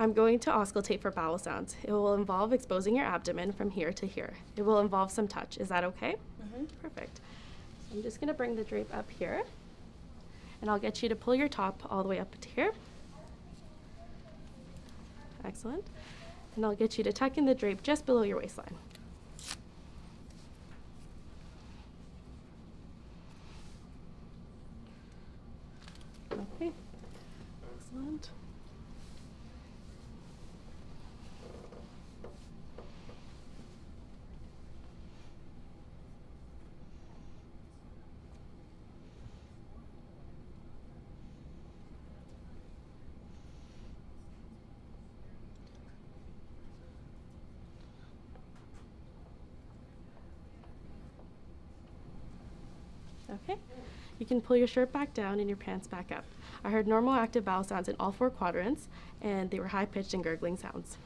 I'm going to auscultate for bowel sounds. It will involve exposing your abdomen from here to here. It will involve some touch. Is that okay? Mm-hmm. Perfect. So I'm just going to bring the drape up here, and I'll get you to pull your top all the way up to here. Excellent. And I'll get you to tuck in the drape just below your waistline. Okay. Excellent. Okay. You can pull your shirt back down and your pants back up. I heard normal active bowel sounds in all four quadrants, and they were high pitched and gurgling sounds.